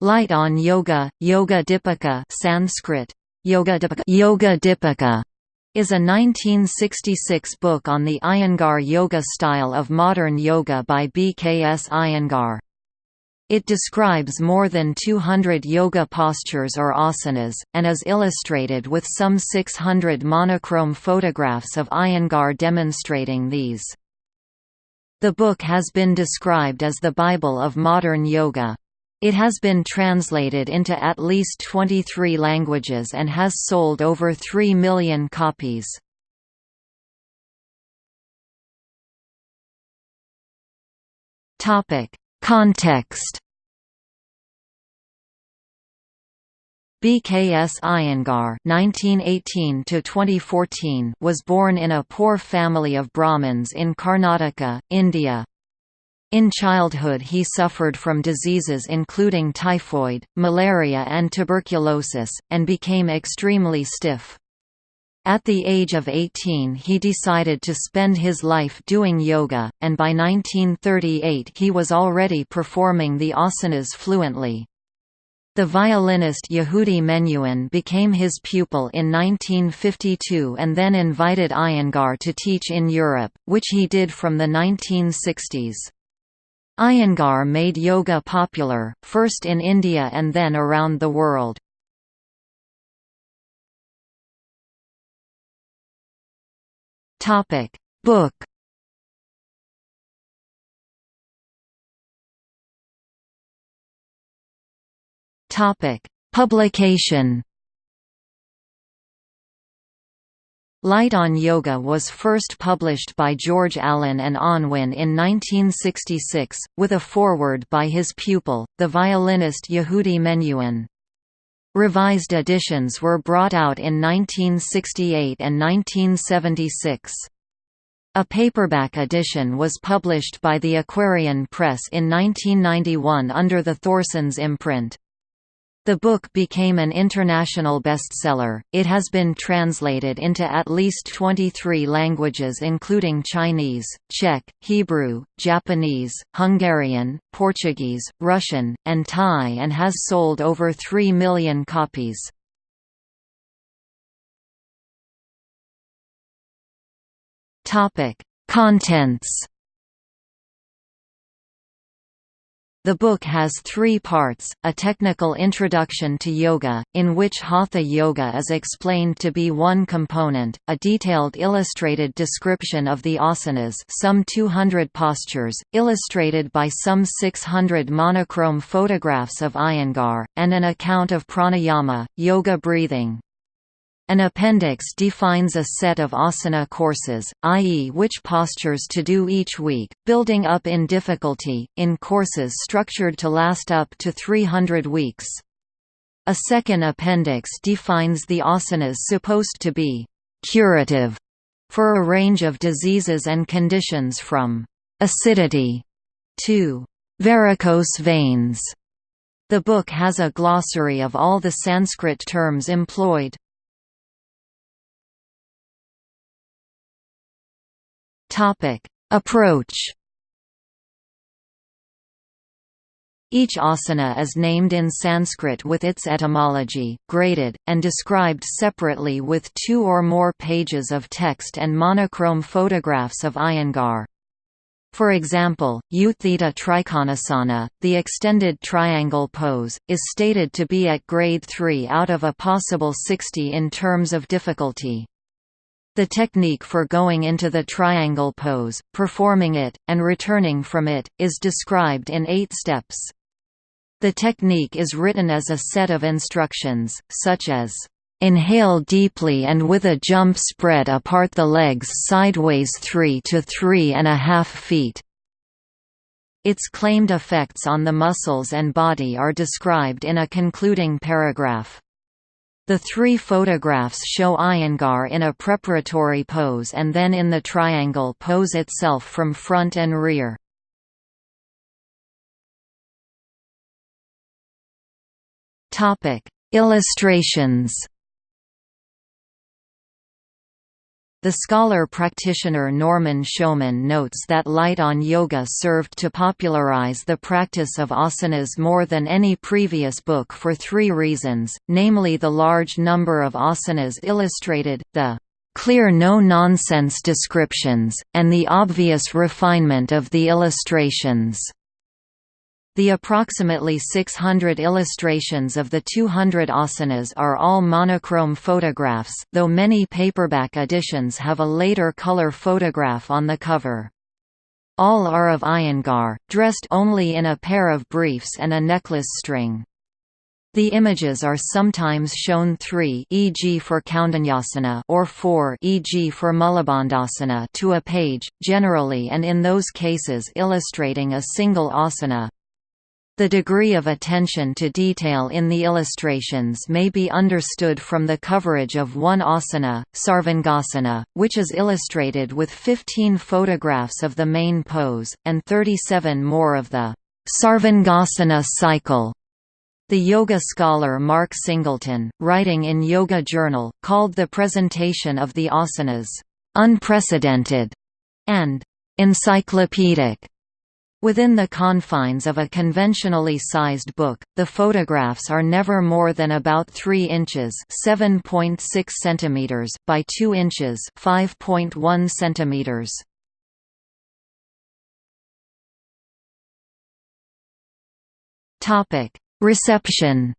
Light on Yoga, Yoga Dipika Sanskrit, Yoga Dipika, Yoga Dipika is a 1966 book on the Iyengar yoga style of modern yoga by B. K. S. Iyengar. It describes more than 200 yoga postures or asanas, and is illustrated with some 600 monochrome photographs of Iyengar demonstrating these. The book has been described as the Bible of modern yoga. It has been translated into at least 23 languages and has sold over 3 million copies. Context BKS Iyengar (1918–2014) was born in a poor family of Brahmins in Karnataka, India. In childhood he suffered from diseases including typhoid, malaria and tuberculosis, and became extremely stiff. At the age of 18 he decided to spend his life doing yoga, and by 1938 he was already performing the asanas fluently. The violinist Yehudi Menuhin became his pupil in 1952 and then invited Iyengar to teach in Europe, which he did from the 1960s. Iyengar made yoga popular, first in India and then around the world. Topic Book Topic Publication Light on Yoga was first published by George Allen and Unwin in 1966, with a foreword by his pupil, the violinist Yehudi Menuhin. Revised editions were brought out in 1968 and 1976. A paperback edition was published by the Aquarian Press in 1991 under the Thorson's imprint. The book became an international bestseller. It has been translated into at least 23 languages including Chinese, Czech, Hebrew, Japanese, Hungarian, Portuguese, Russian, and Thai and has sold over 3 million copies. Topic: Contents The book has three parts, a technical introduction to yoga, in which Hatha yoga is explained to be one component, a detailed illustrated description of the asanas some 200 postures, illustrated by some 600 monochrome photographs of Iyengar, and an account of pranayama, yoga breathing. An appendix defines a set of asana courses, i.e. which postures to do each week, building up in difficulty, in courses structured to last up to 300 weeks. A second appendix defines the asanas supposed to be «curative» for a range of diseases and conditions from «acidity» to «varicose veins». The book has a glossary of all the Sanskrit terms employed. Topic: Approach. Each asana is named in Sanskrit with its etymology, graded, and described separately with two or more pages of text and monochrome photographs of Iyengar. For example, Utthita Trikonasana, the extended triangle pose, is stated to be at grade 3 out of a possible 60 in terms of difficulty. The technique for going into the triangle pose, performing it, and returning from it, is described in eight steps. The technique is written as a set of instructions, such as, "...inhale deeply and with a jump spread apart the legs sideways 3 to 3 and a half feet." Its claimed effects on the muscles and body are described in a concluding paragraph. The three photographs show Iyengar in a preparatory pose and then in the triangle pose itself from front and rear. Illustrations The scholar-practitioner Norman Sjoman notes that Light on Yoga served to popularize the practice of asanas more than any previous book for three reasons, namely the large number of asanas illustrated, the clear no-nonsense descriptions, and the obvious refinement of the illustrations. The approximately 600 illustrations of the 200 asanas are all monochrome photographs, though many paperback editions have a later color photograph on the cover. All are of Iyengar, dressed only in a pair of briefs and a necklace string. The images are sometimes shown three e.g. for Kaundanyasana or four e.g. for Mulabandhasana to a page, generally and in those cases illustrating a single asana, the degree of attention to detail in the illustrations may be understood from the coverage of one asana, Sarvangasana, which is illustrated with 15 photographs of the main pose, and 37 more of the Sarvangasana cycle. The yoga scholar Mark Singleton, writing in Yoga Journal, called the presentation of the asanas, "...unprecedented", and "...encyclopedic". Within the confines of a conventionally sized book, the photographs are never more than about 3 inches (7.6 centimeters) by 2 inches (5.1 centimeters). Topic: Reception.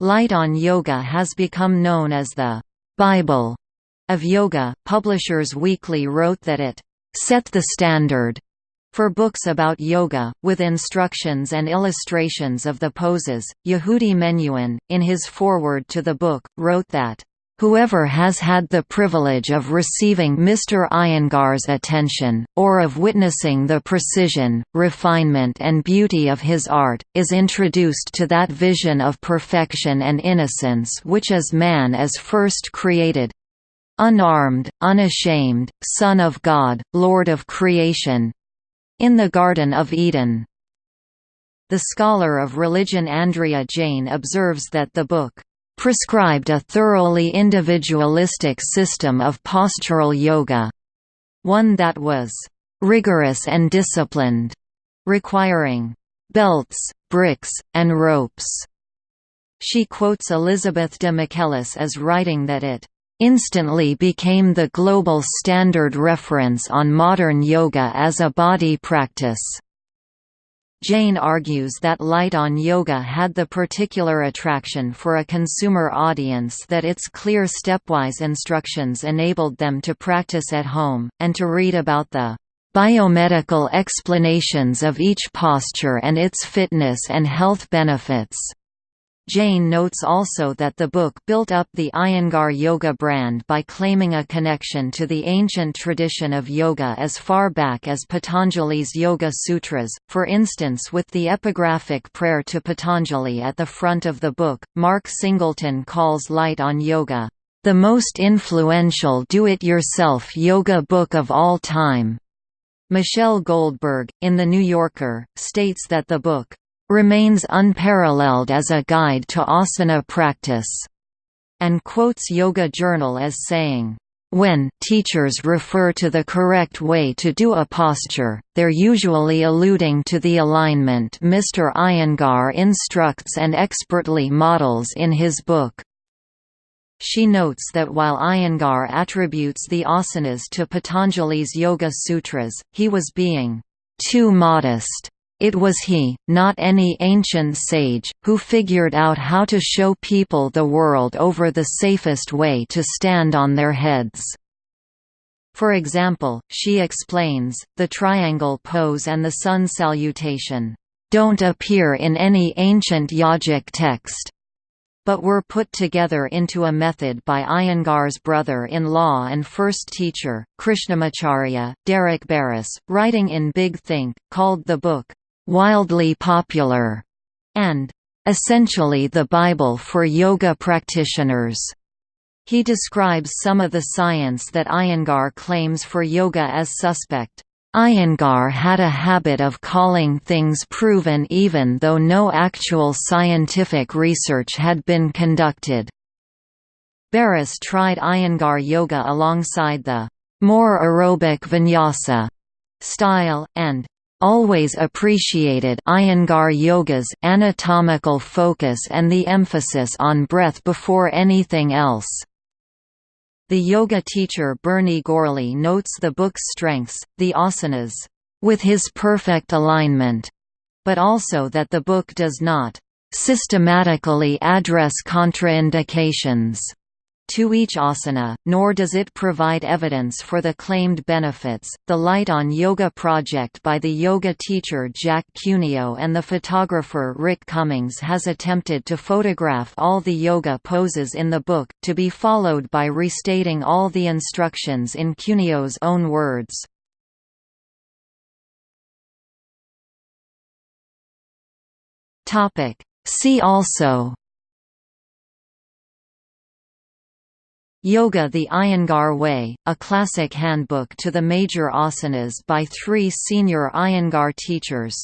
Light on Yoga has become known as the Bible of Yoga. Publishers Weekly wrote that it set the standard for books about yoga, with instructions and illustrations of the poses. Yehudi Menuhin, in his foreword to the book, wrote that, Whoever has had the privilege of receiving Mr. Iyengar's attention, or of witnessing the precision, refinement and beauty of his art, is introduced to that vision of perfection and innocence which is man as first created, unarmed, unashamed, Son of God, Lord of creation in the Garden of Eden. The scholar of religion Andrea Jain observes that the book prescribed a thoroughly individualistic system of postural yoga, one that was rigorous and disciplined, requiring belts, bricks, and ropes. She quotes Elizabeth De Michelis as writing that it instantly became the global standard reference on modern yoga as a body practice. Jain argues that Light on Yoga had the particular attraction for a consumer audience that its clear stepwise instructions enabled them to practice at home, and to read about the biomedical explanations of each posture and its fitness and health benefits. Jain notes also that the book built up the Iyengar Yoga brand by claiming a connection to the ancient tradition of yoga as far back as Patanjali's Yoga Sutras, for instance with the epigraphic prayer to Patanjali at the front of the book. Mark Singleton calls Light on Yoga, the most influential do-it-yourself yoga book of all time. Michelle Goldberg, in The New Yorker, states that the book remains unparalleled as a guide to asana practice, and quotes Yoga Journal as saying, when teachers refer to the correct way to do a posture, they're usually alluding to the alignment Mr. Iyengar instructs and expertly models in his book. She notes that while Iyengar attributes the asanas to Patanjali's Yoga Sutras, he was being too modest it was he, not any ancient sage, who figured out how to show people the world over the safest way to stand on their heads. For example, she explains, the triangle pose and the sun salutation, "...don't appear in any ancient yogic text but were put together into a method by Iyengar's brother-in-law and first teacher, Krishnamacharya, Derek Beres, writing in Big Think, called the book, wildly popular, and essentially the Bible for yoga practitioners. He describes some of the science that Iyengar claims for yoga as suspect. Iyengar had a habit of calling things proven even though no actual scientific research had been conducted. Beres tried Iyengar yoga alongside the more aerobic vinyasa style, and always appreciated Iyengar yoga's anatomical focus and the emphasis on breath before anything else. The yoga teacher Bernie Gourley notes the book's strengths, the asanas, with his perfect alignment, but also that the book does not systematically address contraindications to each asana, nor does it provide evidence for the claimed benefits. The Light on Yoga project by the yoga teacher Jack Cuneo and the photographer Rick Cummings has attempted to photograph all the yoga poses in the book, to be followed by restating all the instructions in Cuneo's own words. See also Yoga the Iyengar Way, a classic handbook to the major asanas by three senior Iyengar teachers